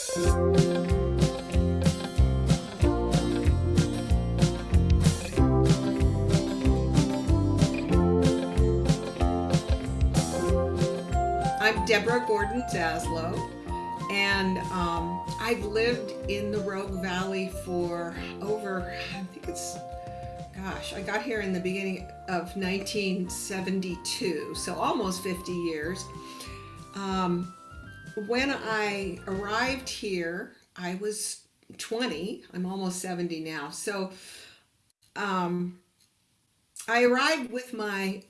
I'm Deborah Gordon Zaslow, and um, I've lived in the Rogue Valley for over, I think it's, gosh, I got here in the beginning of 1972, so almost 50 years. Um, when I arrived here, I was 20. I'm almost 70 now. So um, I arrived with my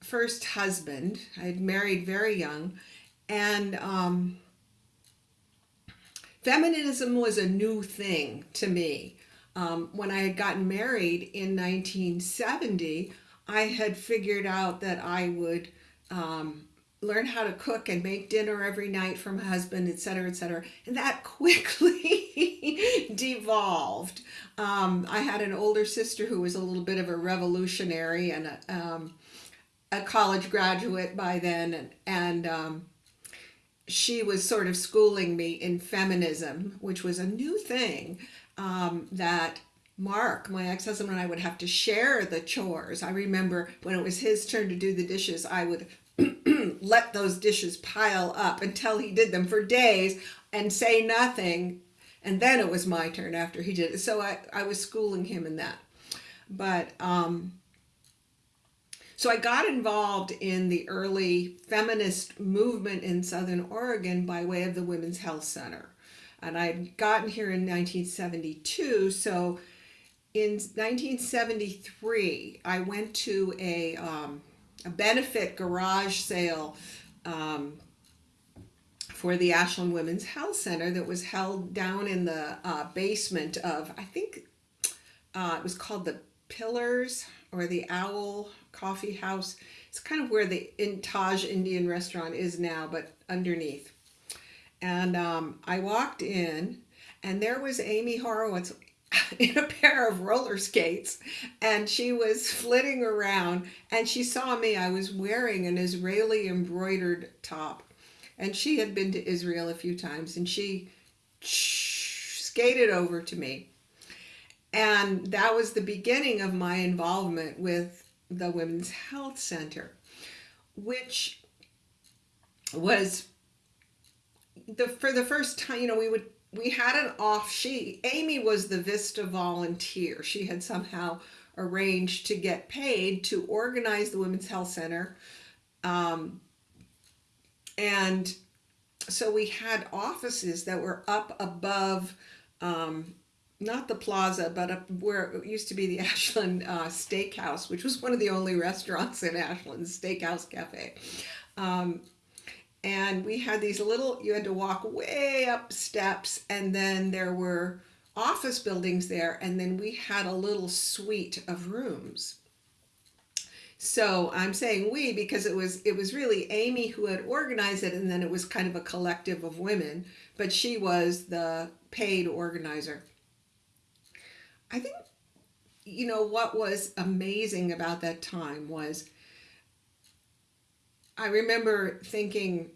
first husband. I had married very young, and um, feminism was a new thing to me. Um, when I had gotten married in 1970, I had figured out that I would um, learn how to cook and make dinner every night for my husband, et cetera, et cetera. And that quickly devolved. Um, I had an older sister who was a little bit of a revolutionary and a, um, a college graduate by then, and, and um, she was sort of schooling me in feminism, which was a new thing um, that Mark, my ex-husband, and I would have to share the chores. I remember when it was his turn to do the dishes, I would let those dishes pile up until he did them for days and say nothing. And then it was my turn after he did it. So I, I was schooling him in that. But um, so I got involved in the early feminist movement in Southern Oregon by way of the Women's Health Center. And I'd gotten here in 1972. So in 1973, I went to a, um, a benefit garage sale um, for the Ashland Women's Health Center that was held down in the uh, basement of, I think uh, it was called the Pillars or the Owl Coffee House. It's kind of where the in Taj Indian restaurant is now, but underneath. And um, I walked in, and there was Amy Horowitz in a pair of roller skates, and she was flitting around, and she saw me. I was wearing an Israeli embroidered top, and she had been to Israel a few times, and she skated over to me. And that was the beginning of my involvement with the Women's Health Center, which was the for the first time, you know, we would we had an off sheet. Amy was the Vista volunteer. She had somehow arranged to get paid to organize the Women's Health Center. Um, and so we had offices that were up above um, not the plaza, but up where it used to be the Ashland uh, Steakhouse, which was one of the only restaurants in Ashland, Steakhouse Cafe. Um, and we had these little, you had to walk way up steps, and then there were office buildings there, and then we had a little suite of rooms. So I'm saying we because it was it was really Amy who had organized it, and then it was kind of a collective of women, but she was the paid organizer. I think, you know, what was amazing about that time was I remember thinking,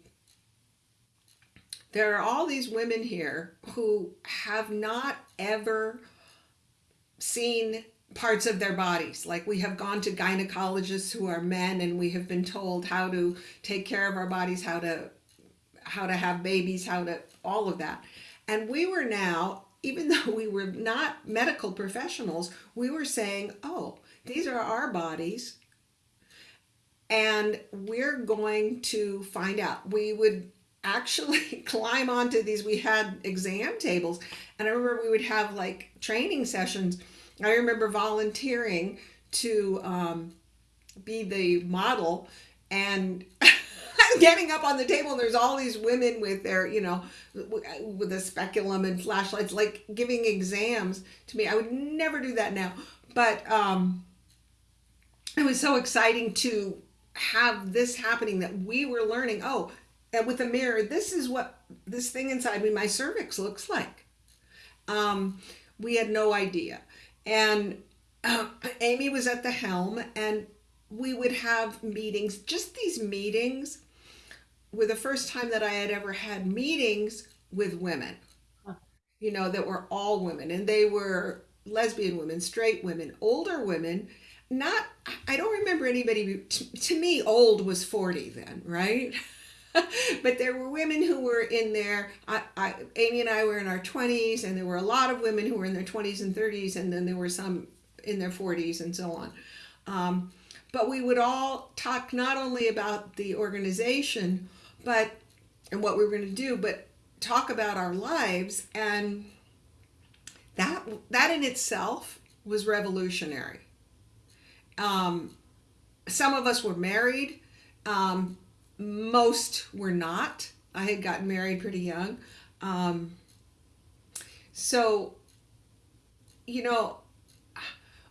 there are all these women here who have not ever seen parts of their bodies. Like we have gone to gynecologists who are men and we have been told how to take care of our bodies, how to how to have babies, how to all of that. And we were now even though we were not medical professionals, we were saying, oh, these are our bodies and we're going to find out. We would actually climb onto these. We had exam tables and I remember we would have like training sessions. I remember volunteering to um, be the model and getting up on the table and there's all these women with their, you know, with a speculum and flashlights, like giving exams to me. I would never do that now. But um, it was so exciting to have this happening that we were learning, oh, and with a mirror, this is what this thing inside me, my cervix looks like. Um, we had no idea. And uh, Amy was at the helm and we would have meetings, just these meetings were the first time that I had ever had meetings with women, you know, that were all women, and they were lesbian women, straight women, older women. Not, I don't remember anybody. To, to me, old was forty then, right? but there were women who were in their I, I, amy and i were in our 20s and there were a lot of women who were in their 20s and 30s and then there were some in their 40s and so on um, but we would all talk not only about the organization but and what we were going to do but talk about our lives and that that in itself was revolutionary um, some of us were married um, most were not. I had gotten married pretty young. Um, so, you know,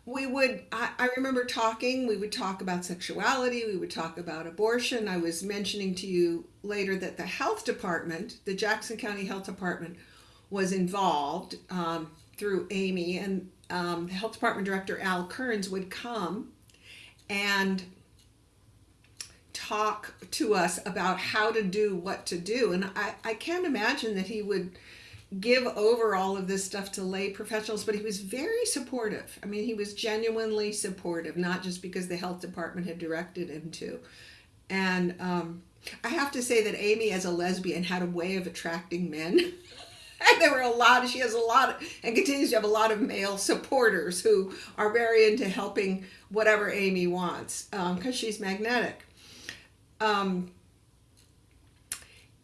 we would, I, I remember talking, we would talk about sexuality, we would talk about abortion. I was mentioning to you later that the health department, the Jackson County Health Department, was involved um, through Amy, and um, the health department director, Al Kearns, would come and talk to us about how to do what to do. And I, I can't imagine that he would give over all of this stuff to lay professionals, but he was very supportive. I mean, he was genuinely supportive, not just because the health department had directed him to. And um, I have to say that Amy, as a lesbian, had a way of attracting men. and there were a lot of, she has a lot of, and continues to have a lot of male supporters who are very into helping whatever Amy wants because um, she's magnetic. Um,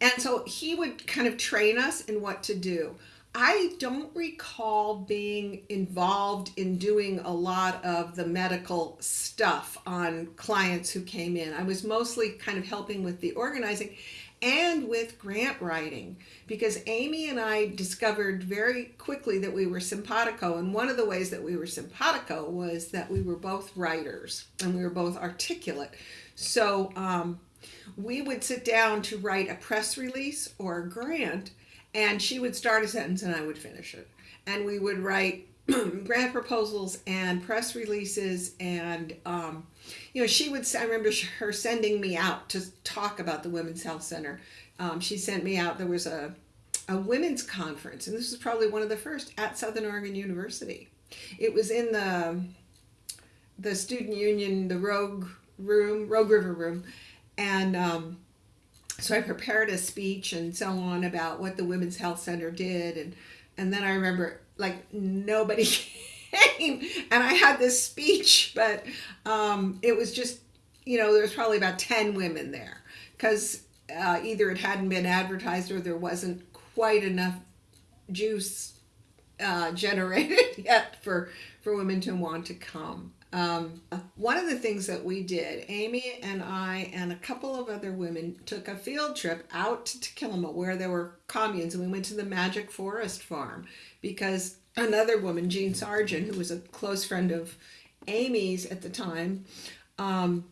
and so he would kind of train us in what to do. I don't recall being involved in doing a lot of the medical stuff on clients who came in. I was mostly kind of helping with the organizing and with grant writing because Amy and I discovered very quickly that we were simpatico. And one of the ways that we were simpatico was that we were both writers and we were both articulate. So um, we would sit down to write a press release or a grant, and she would start a sentence and I would finish it. And we would write grant proposals and press releases and um, you know she would i remember her sending me out to talk about the women's health center um, she sent me out there was a, a women's conference and this was probably one of the first at southern oregon university it was in the the student union the rogue room rogue river room and um, so I prepared a speech and so on about what the Women's Health Center did. And, and then I remember like nobody came and I had this speech, but um, it was just, you know, there was probably about 10 women there because uh, either it hadn't been advertised or there wasn't quite enough juice uh, generated yet for, for women to want to come. Um, one of the things that we did, Amy and I and a couple of other women took a field trip out to Takilma where there were communes and we went to the Magic Forest Farm because another woman, Jean Sargent, who was a close friend of Amy's at the time, um,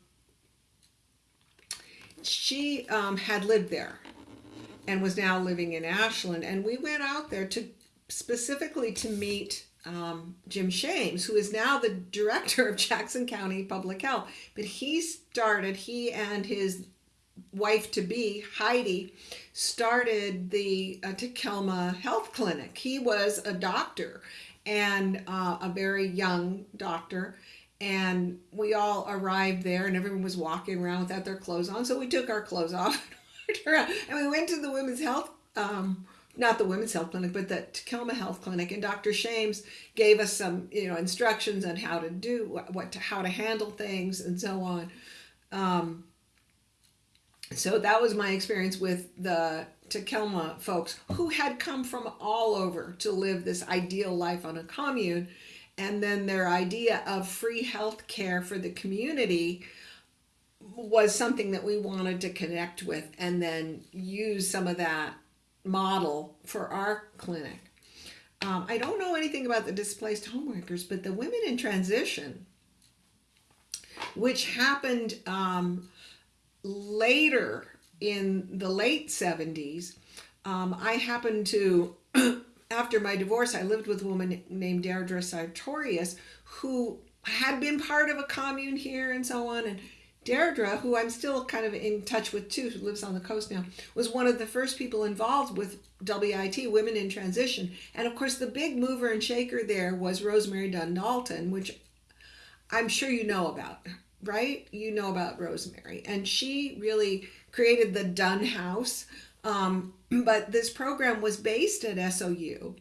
she um, had lived there and was now living in Ashland. And we went out there to specifically to meet um, Jim Shames, who is now the director of Jackson County Public Health. But he started, he and his wife to be, Heidi, started the uh, Takilma Health Clinic. He was a doctor and uh, a very young doctor. And we all arrived there, and everyone was walking around without their clothes on. So we took our clothes off and we went to the women's health um, not the women's health clinic, but the Takilma Health Clinic. And Dr. Shames gave us some, you know, instructions on how to do what, to, how to handle things and so on. Um, so that was my experience with the Takilma folks who had come from all over to live this ideal life on a commune. And then their idea of free health care for the community was something that we wanted to connect with and then use some of that model for our clinic. Um, I don't know anything about the displaced homeworkers, but the women in transition, which happened um, later in the late 70s, um, I happened to, after my divorce, I lived with a woman named Deirdre Sartorius who had been part of a commune here and so on. And Deirdre, who I'm still kind of in touch with too, who lives on the coast now, was one of the first people involved with WIT, Women in Transition. And of course, the big mover and shaker there was Rosemary Dunn Dalton, which I'm sure you know about, right? You know about Rosemary. And she really created the Dunn House. Um, but this program was based at SOU.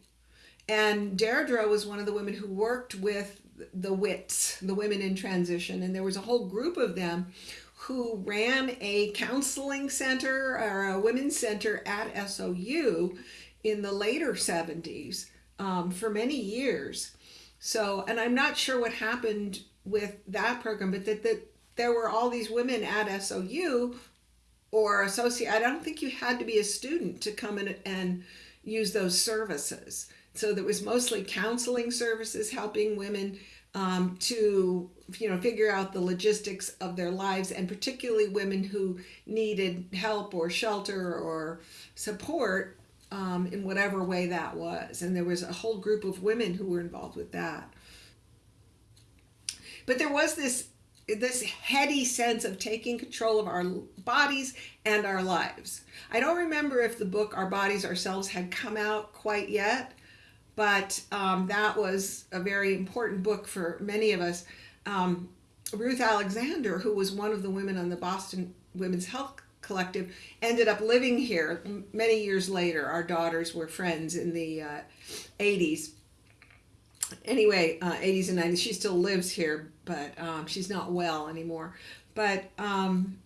And Deirdre was one of the women who worked with the WITs, the Women in Transition, and there was a whole group of them who ran a counseling center or a women's center at SOU in the later 70s um, for many years. So, and I'm not sure what happened with that program, but that, that there were all these women at SOU or associate. I don't think you had to be a student to come in and use those services. So there was mostly counseling services helping women um, to you know figure out the logistics of their lives and particularly women who needed help or shelter or support um, in whatever way that was and there was a whole group of women who were involved with that but there was this this heady sense of taking control of our bodies and our lives i don't remember if the book our bodies ourselves had come out quite yet but um, that was a very important book for many of us. Um, Ruth Alexander, who was one of the women on the Boston Women's Health Collective, ended up living here many years later. Our daughters were friends in the uh, 80s. Anyway, uh, 80s and 90s. She still lives here, but um, she's not well anymore. But um,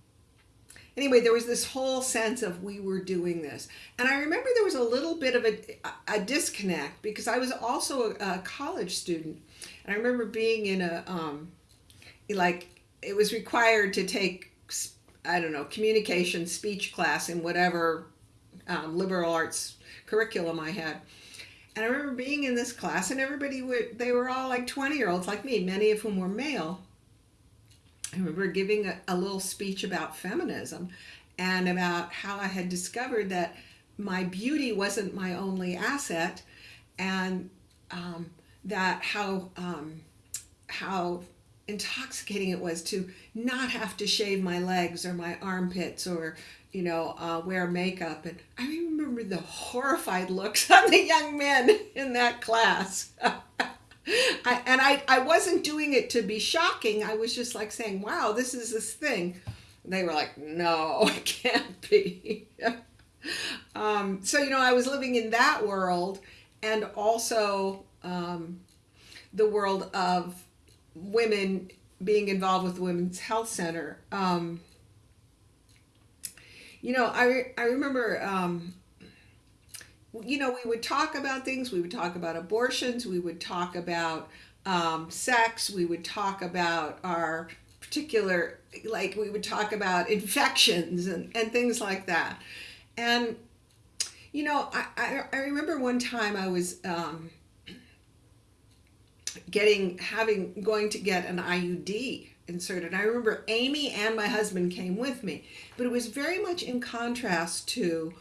anyway, there was this whole sense of we were doing this. And I remember there was a little bit of a, a disconnect because I was also a, a college student. And I remember being in a, um, like, it was required to take, I don't know, communication speech class in whatever um, liberal arts curriculum I had. And I remember being in this class, and everybody would, they were all like 20 year olds like me, many of whom were male. I remember giving a, a little speech about feminism and about how I had discovered that my beauty wasn't my only asset and um, that how um, how intoxicating it was to not have to shave my legs or my armpits or you know uh, wear makeup and i remember the horrified looks on the young men in that class I, and I, I wasn't doing it to be shocking. I was just like saying, wow, this is this thing. They were like, no, it can't be. um, so, you know, I was living in that world and also um, the world of women being involved with the Women's Health Center. Um, you know, I, I remember um, you know, we would talk about things. We would talk about abortions. We would talk about um, sex. We would talk about our particular, like, we would talk about infections and, and things like that. And, you know, I, I, I remember one time I was um, getting, having, going to get an IUD inserted. I remember Amy and my husband came with me, but it was very much in contrast to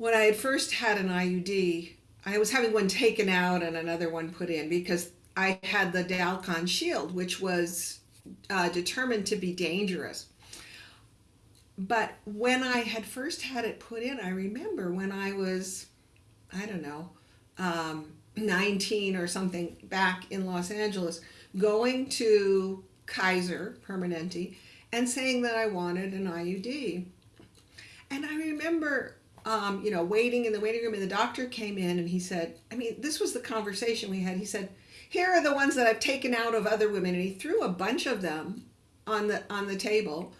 when I had first had an IUD, I was having one taken out and another one put in because I had the Dalkon shield, which was uh, determined to be dangerous. But when I had first had it put in, I remember when I was, I don't know, um, 19 or something back in Los Angeles, going to Kaiser Permanente and saying that I wanted an IUD. And I remember um, you know, waiting in the waiting room, and the doctor came in and he said, I mean, this was the conversation we had. He said, "Here are the ones that I've taken out of other women," and he threw a bunch of them on the on the table,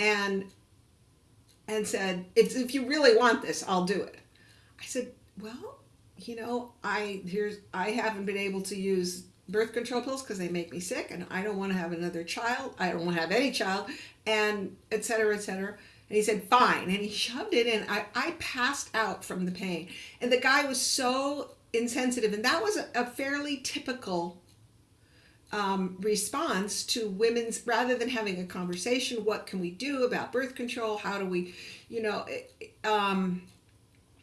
and and said, "If if you really want this, I'll do it." I said, "Well, you know, I here's I haven't been able to use birth control pills because they make me sick, and I don't want to have another child. I don't want to have any child, and et cetera, et cetera." And he said, fine. And he shoved it in. I, I passed out from the pain. And the guy was so insensitive. And that was a, a fairly typical um, response to women's, rather than having a conversation, what can we do about birth control? How do we, you know, um,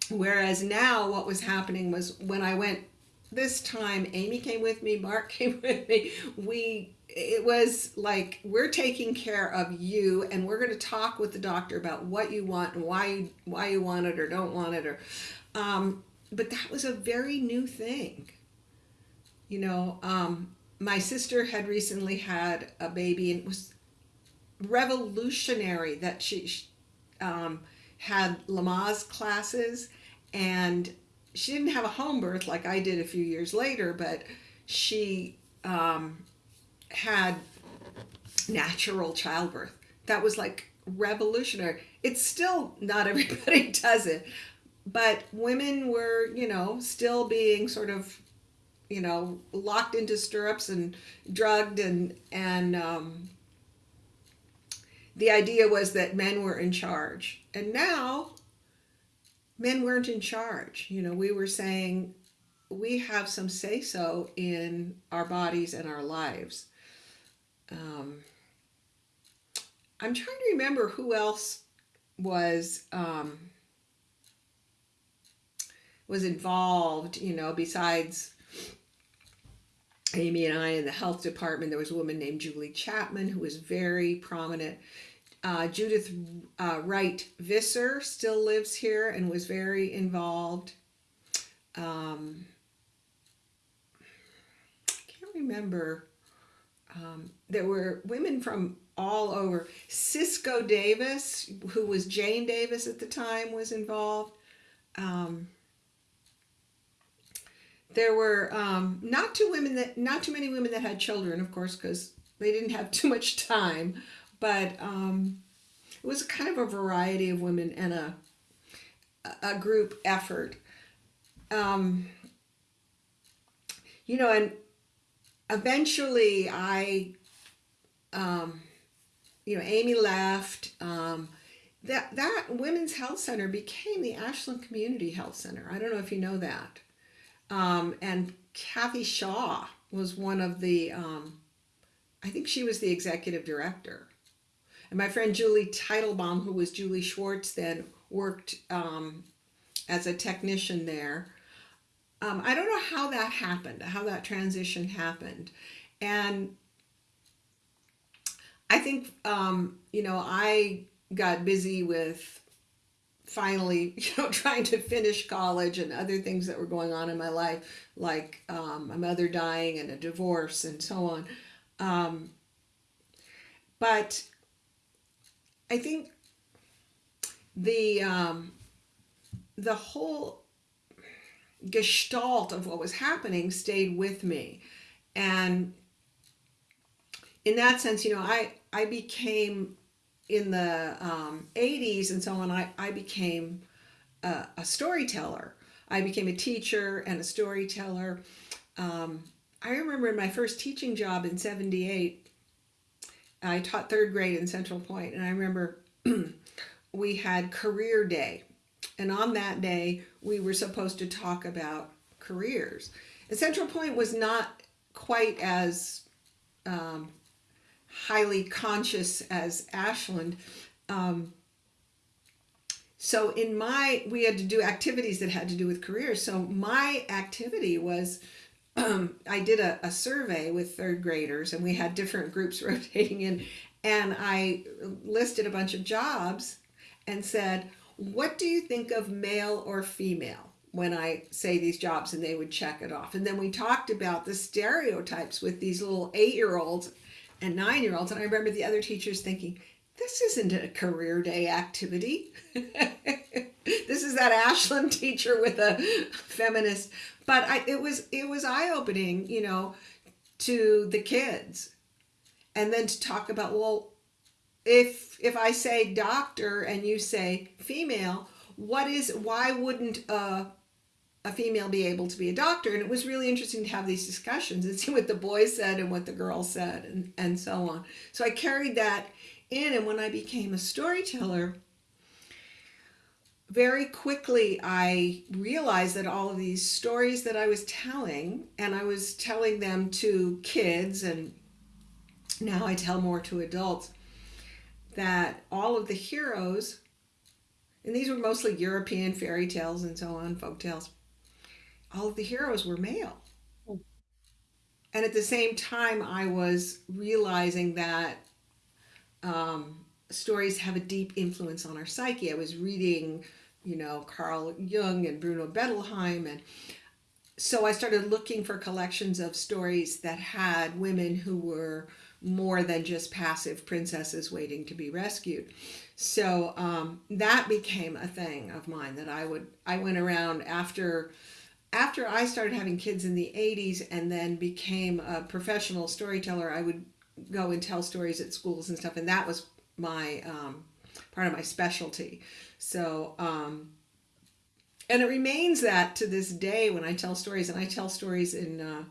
whereas now what was happening was when I went this time, Amy came with me, Mark came with me. We it was like we're taking care of you and we're going to talk with the doctor about what you want and why you why you want it or don't want it or um, but that was a very new thing. You know um, my sister had recently had a baby and it was revolutionary that she um, had Lamaze classes and she didn't have a home birth like I did a few years later, but she um, had natural childbirth. That was like revolutionary. It's still not everybody does it, but women were, you know, still being sort of, you know, locked into stirrups and drugged and and um, the idea was that men were in charge. And now men weren't in charge. You know, we were saying we have some say so in our bodies and our lives. Um, I'm trying to remember who else was um, was involved. You know, besides Amy and I in the health department, there was a woman named Julie Chapman who was very prominent uh, Judith uh, Wright Visser still lives here and was very involved. Um, I can't remember. Um, there were women from all over. Cisco Davis, who was Jane Davis at the time, was involved. Um, there were um, not too women that not too many women that had children, of course, because they didn't have too much time but um, it was kind of a variety of women and a a group effort. Um, you know, and eventually I, um, you know, Amy left. Um, that that Women's Health Center became the Ashland Community Health Center. I don't know if you know that. Um, and Kathy Shaw was one of the, um, I think she was the executive director. And my friend Julie Teitelbaum, who was Julie Schwartz then, worked um, as a technician there. Um, I don't know how that happened, how that transition happened. And I think, um, you know, I got busy with finally, you know, trying to finish college and other things that were going on in my life, like um, my mother dying and a divorce and so on. Um, but I think the um, the whole gestalt of what was happening stayed with me, and in that sense, you know, I I became in the um, 80s and so on. I I became a, a storyteller. I became a teacher and a storyteller. Um, I remember in my first teaching job in 78, I taught third grade in Central Point, and I remember we had career day. And on that day, we were supposed to talk about careers. And Central Point was not quite as um, highly conscious as Ashland. Um, so in my, we had to do activities that had to do with careers. So my activity was um, I did a, a survey with third graders and we had different groups rotating in and I listed a bunch of jobs and said, what do you think of male or female when I say these jobs and they would check it off. And then we talked about the stereotypes with these little eight-year-olds and nine-year-olds. And I remember the other teachers thinking, this isn't a career day activity. this is that Ashland teacher with a feminist but I, it was it was eye opening, you know, to the kids, and then to talk about well, if if I say doctor and you say female, what is why wouldn't a a female be able to be a doctor? And it was really interesting to have these discussions and see what the boys said and what the girls said and and so on. So I carried that in, and when I became a storyteller very quickly I realized that all of these stories that I was telling, and I was telling them to kids, and now I tell more to adults, that all of the heroes, and these were mostly European fairy tales and so on, folk tales, all of the heroes were male. and at the same time, I was realizing that um, stories have a deep influence on our psyche. I was reading, you know, Carl Jung and Bruno Bettelheim, and so I started looking for collections of stories that had women who were more than just passive princesses waiting to be rescued. So um, that became a thing of mine that I would I went around after after I started having kids in the 80s and then became a professional storyteller. I would go and tell stories at schools and stuff, and that was my um, part of my specialty. So um, and it remains that to this day when I tell stories, and I tell stories in. Uh,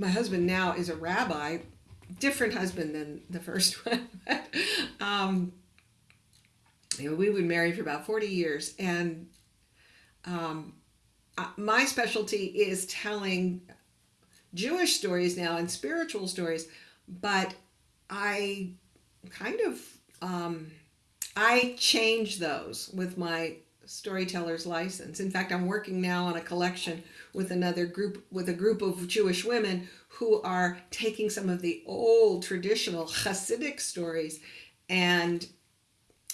my husband now is a rabbi, different husband than the first one. um, you know, we were married for about 40 years, and um, my specialty is telling Jewish stories now and spiritual stories, but I kind of um, I change those with my storyteller's license. In fact, I'm working now on a collection with another group with a group of Jewish women who are taking some of the old traditional Hasidic stories and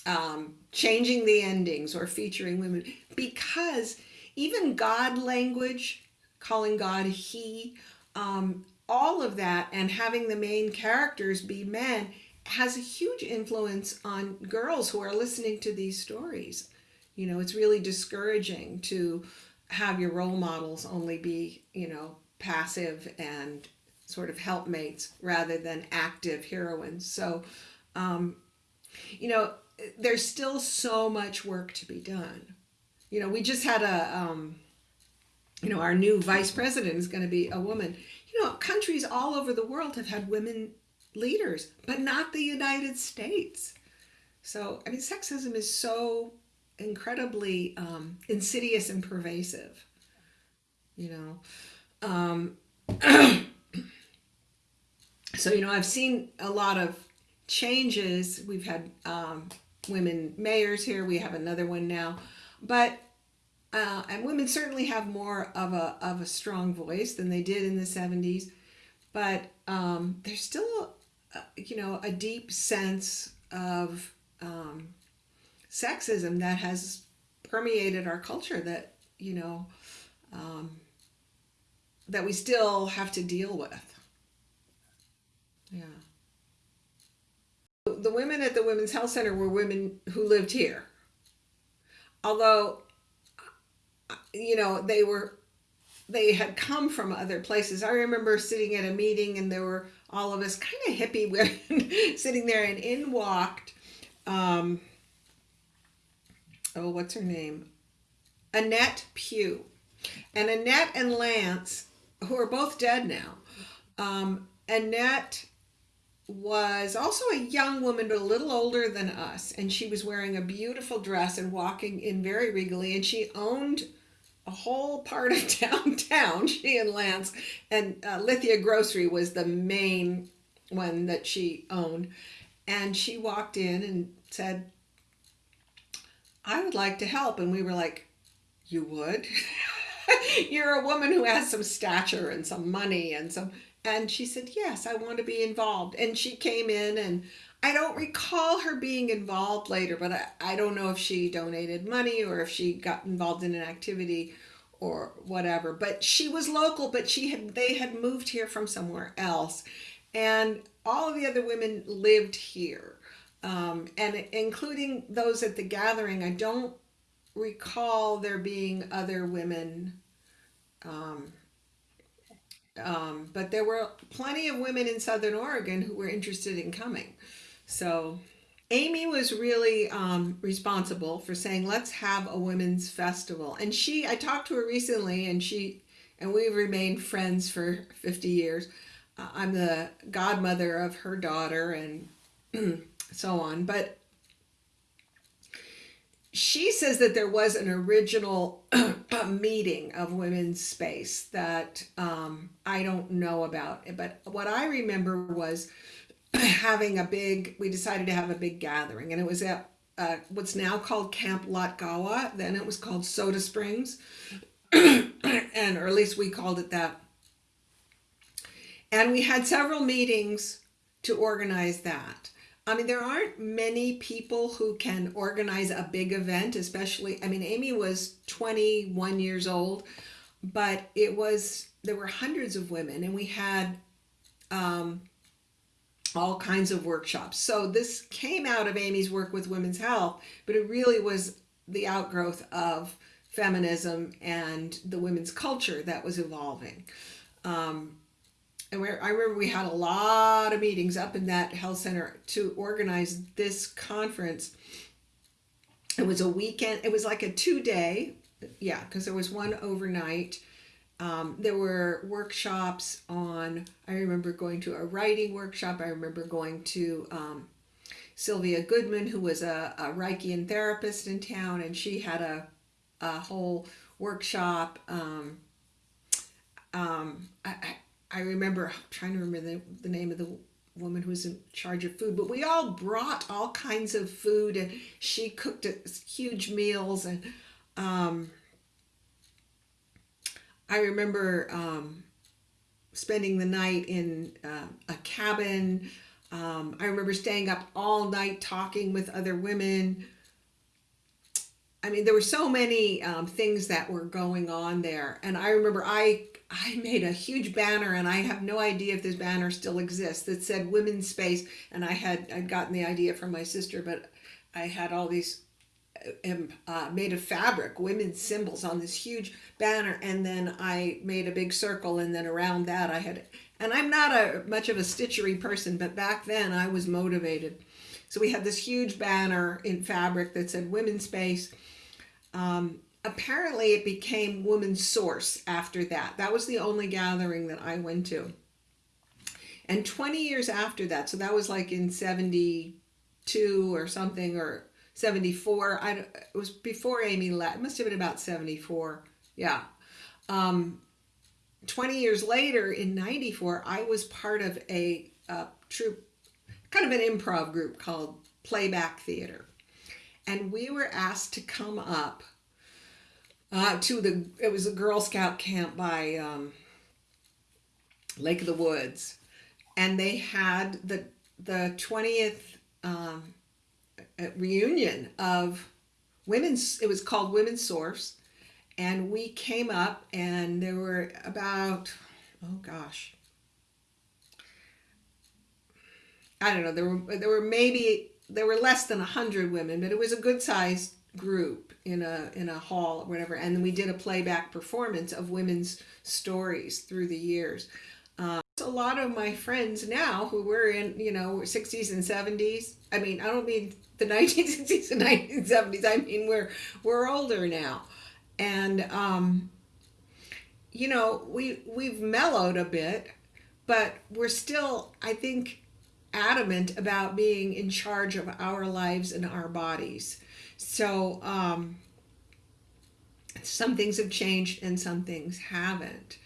um, changing the endings or featuring women because even God language, calling God He, um, all of that, and having the main characters be men has a huge influence on girls who are listening to these stories. You know, it's really discouraging to have your role models only be, you know, passive and sort of helpmates rather than active heroines. So, um, you know, there's still so much work to be done. You know, we just had a, um, you know, our new vice president is going to be a woman. You know, countries all over the world have had women leaders, but not the United States. So, I mean, sexism is so incredibly um, insidious and pervasive. You know, um, so you know, I've seen a lot of changes. We've had um, women mayors here. We have another one now, but uh, and women certainly have more of a of a strong voice than they did in the seventies. But um, there's still, uh, you know, a deep sense of um, sexism that has permeated our culture that you know um, that we still have to deal with. Yeah the women at the Women's Health Center were women who lived here. Although, you know, they were, they had come from other places. I remember sitting at a meeting and there were all of us kind of hippie women sitting there, and in walked, um, oh, what's her name? Annette Pugh. And Annette and Lance, who are both dead now, um, Annette was also a young woman, but a little older than us. And she was wearing a beautiful dress and walking in very regally. And she owned a whole part of downtown, she and Lance. And uh, Lithia Grocery was the main one that she owned. And she walked in and said, I would like to help. And we were like, You would? You're a woman who has some stature and some money and some and she said, Yes, I want to be involved. And she came in, and I don't recall her being involved later, but I, I don't know if she donated money or if she got involved in an activity or whatever. But she was local, but she had they had moved here from somewhere else. And all of the other women lived here. Um, and including those at the gathering, I don't recall there being other women um, um, but there were plenty of women in Southern Oregon who were interested in coming. So Amy was really um, responsible for saying, let's have a women's festival. And she, I talked to her recently and she, and we've remained friends for 50 years. Uh, I'm the godmother of her daughter and so on. But she says that there was an original meeting of women's space that um, I don't know about. But what I remember was having a big, we decided to have a big gathering, and it was at uh, what's now called Camp Latgawa. Then it was called Soda Springs, and or at least we called it that. and we had several meetings to organize that. I mean, there aren't many people who can organize a big event, especially. I mean, Amy was 21 years old, but it was, there were hundreds of women, and we had um, all kinds of workshops. So this came out of Amy's work with women's health, but it really was the outgrowth of feminism and the women's culture that was evolving. Um, and I remember we had a lot of meetings up in that health center to organize this conference. It was a weekend. It was like a two day, yeah, because there was one overnight. Um, there were workshops on. I remember going to a writing workshop. I remember going to um, Sylvia Goodman, who was a, a Reichian therapist in town, and she had a a whole workshop. Um, um, I, I remember I'm trying to remember the, the name of the woman who was in charge of food, but we all brought all kinds of food and she cooked huge meals. And um, I remember um, spending the night in uh, a cabin. Um, I remember staying up all night talking with other women. I mean, there were so many um, things that were going on there. And I remember I I made a huge banner, and I have no idea if this banner still exists. That said "Women's Space," and I had I'd gotten the idea from my sister, but I had all these um, uh, made of fabric, women's symbols on this huge banner, and then I made a big circle, and then around that I had. And I'm not a much of a stitchery person, but back then I was motivated. So we had this huge banner in fabric that said "Women's Space." Um, apparently it became Women's Source after that. That was the only gathering that I went to. And 20 years after that, so that was like in 72 or something, or 74. I, it was before Amy left. It must have been about 74. Yeah. Um, 20 years later, in 94, I was part of a, a troupe, kind of an improv group called Playback Theater. And we were asked to come up uh, to the it was a Girl Scout camp by um, Lake of the Woods, and they had the the twentieth um, reunion of women's. It was called Women's Source, and we came up, and there were about oh gosh, I don't know. There were there were maybe there were less than a hundred women, but it was a good sized group in a in a hall or whatever and we did a playback performance of women's stories through the years. Um, a lot of my friends now who were in you know 60s and 70s i mean i don't mean the 1960s and 1970s i mean we're we're older now. And um you know we we've mellowed a bit but we're still i think adamant about being in charge of our lives and our bodies so um, some things have changed and some things haven't.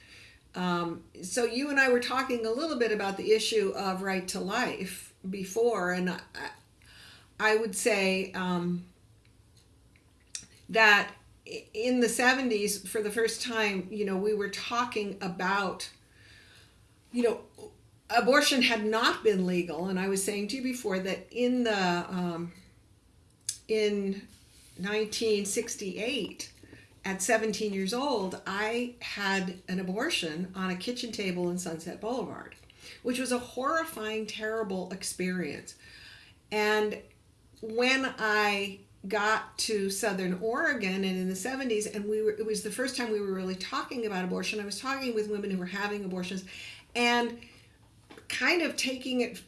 Um, so you and I were talking a little bit about the issue of right to life before, and I, I would say um, that in the 70s, for the first time, you know, we were talking about, you know, abortion had not been legal, and I was saying to you before that in the um, in 1968 at 17 years old i had an abortion on a kitchen table in sunset boulevard which was a horrifying terrible experience. And when i got to southern oregon and in the 70s and we were it was the first time we were really talking about abortion i was talking with women who were having abortions and kind of taking it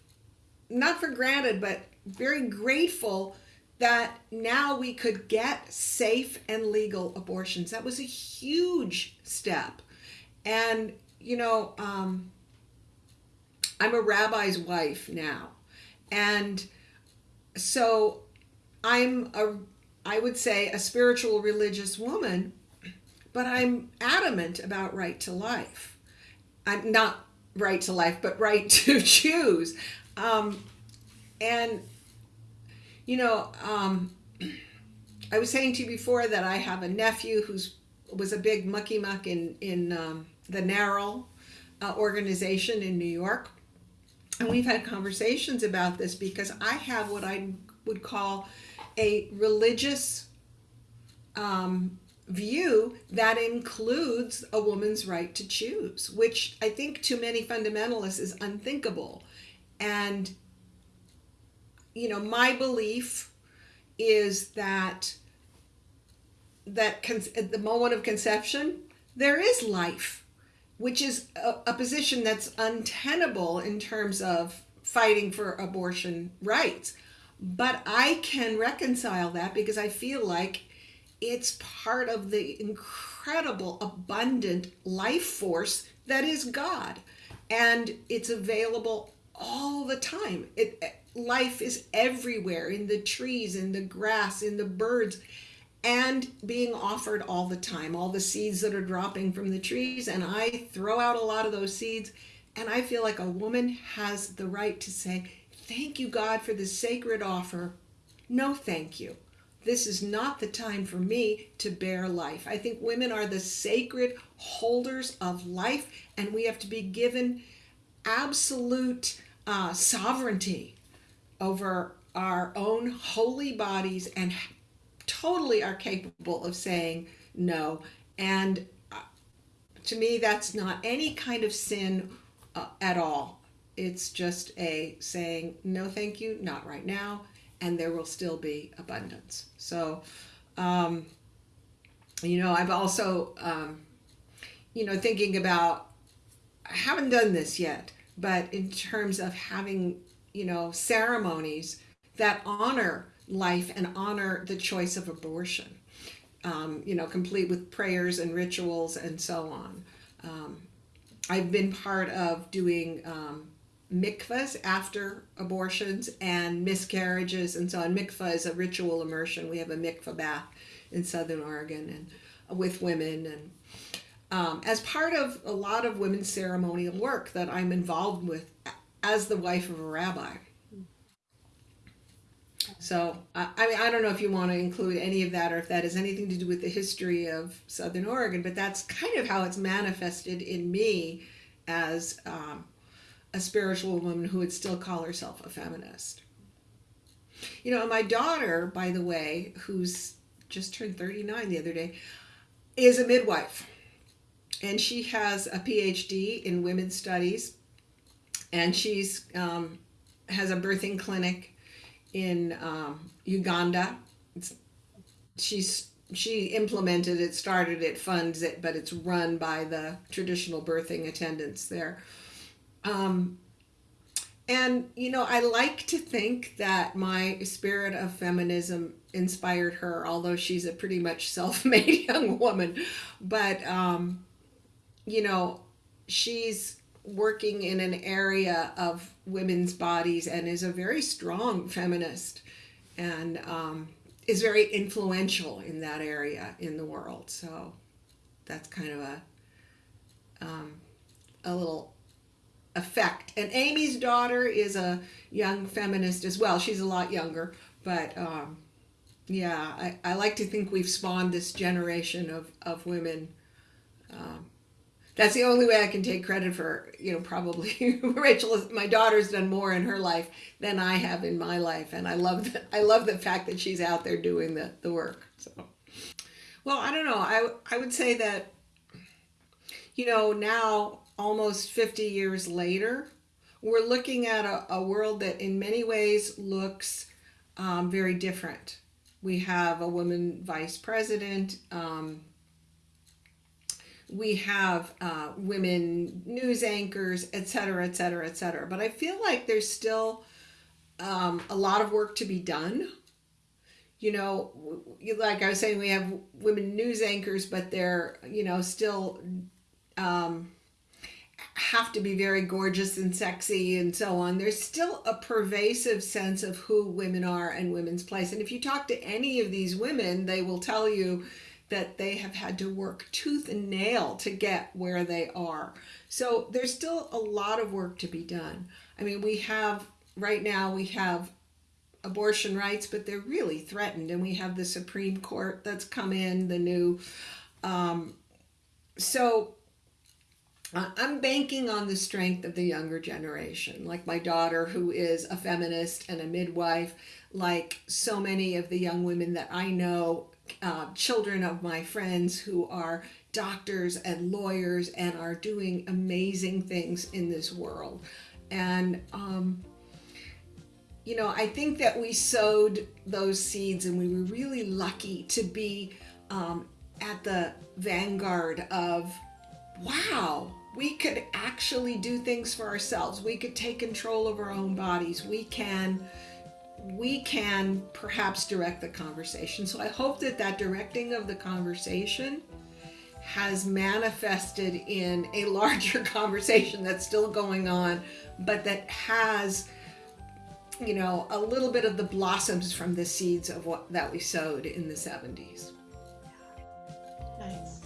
not for granted but very grateful that now we could get safe and legal abortions. That was a huge step. And, you know, um, I'm a rabbi's wife now. And so I'm a, I would say, a spiritual religious woman, but I'm adamant about right to life. I'm not right to life, but right to choose. Um, and you know, um, I was saying to you before that I have a nephew who's was a big mucky muck in in um, the NARAL, uh, organization in New York. And we've had conversations about this because I have what I would call a religious um, view that includes a woman's right to choose, which I think to many fundamentalists is unthinkable. And, you know, my belief is that that at the moment of conception there is life which is a, a position that's untenable in terms of fighting for abortion rights but i can reconcile that because i feel like it's part of the incredible, abundant life force that is God. And it's available all the time. It, eh, life is everywhere in the trees, in the grass, in the birds, and being offered all the time. All the seeds that are dropping from the trees. And I throw out a lot of those seeds. And I feel like a woman has the right to say, Thank you, God, for the sacred offer. No, thank you this is not the time for me to bear life. I think women are the sacred holders of life, and we have to be given absolute uh, sovereignty over our own holy bodies and totally are capable of saying no. And uh, to me, that's not any kind of sin uh, at all. It's just a saying, no, thank you, not right now and there will still be abundance. So, um, you know, I've also, um, you know, thinking about, I haven't done this yet, but in terms of having, you know, ceremonies that honor life and honor the choice of abortion, um, you know, complete with prayers and rituals and so on. Um, I've been part of doing um, mikvahs after abortions and miscarriages and so on. Mikvah is a ritual immersion. We have a mikvah bath in Southern Oregon and with women and um, as part of a lot of women's ceremonial work that I'm involved with as the wife of a rabbi. So I, mean I don't know if you want to include any of that or if that has anything to do with the history of Southern Oregon, but that's kind of how it's manifested in me as um, a spiritual woman who would still call herself a feminist. You know, my daughter, by the way, who's just turned 39 the other day, is a midwife. And she has a PhD in women's studies. And she's um, has a birthing clinic in um, Uganda. It's, she's she implemented it, started it, funds it, but it's run by the traditional birthing attendants there. Um, and, you know, I like to think that my spirit of feminism inspired her, although she's a pretty much self made young woman. But, um, you know, she's working in an area of women's bodies and is a very strong feminist and um, is very influential in that area in the world. So that's kind of a um, a little effect. And Amy's daughter is a young feminist as well. She's a lot younger, but um, yeah, I, I like to think we've spawned this generation of, of women. Um, that's the only way I can take credit for, you know, probably Rachel, my daughter's done more in her life than I have in my life. And I love the, I love the fact that she's out there doing the, the work. So, well, I don't know. I, I would say that, you know, now almost 50 years later, we're looking at a, a world that in many ways looks um, very different. We have a woman vice president. Um, we have uh, women news anchors, et cetera, et cetera, et cetera. But I feel like there's still um, a lot of work to be done. You know, like I was saying, we have women news anchors, but they're, you know, still um, have to be very gorgeous and sexy and so on. There's still a pervasive sense of who women are and women's place. And if you talk to any of these women, they will tell you that they have had to work tooth and nail to get where they are. So there's still a lot of work to be done. I mean, we have right now we have abortion rights, but they're really threatened, and we have the Supreme Court that's come in, the new. Um, so I'm banking on the strength of the younger generation, like my daughter, who is a feminist and a midwife, like so many of the young women that I know, uh, children of my friends who are doctors and lawyers and are doing amazing things in this world. And, um, you know, I think that we sowed those seeds and we were really lucky to be um, at the vanguard of wow, we could actually do things for ourselves. We could take control of our own bodies. We can we can perhaps direct the conversation. So I hope that that directing of the conversation has manifested in a larger conversation that's still going on, but that has, you know, a little bit of the blossoms from the seeds of what that we sowed in the 70s. Nice.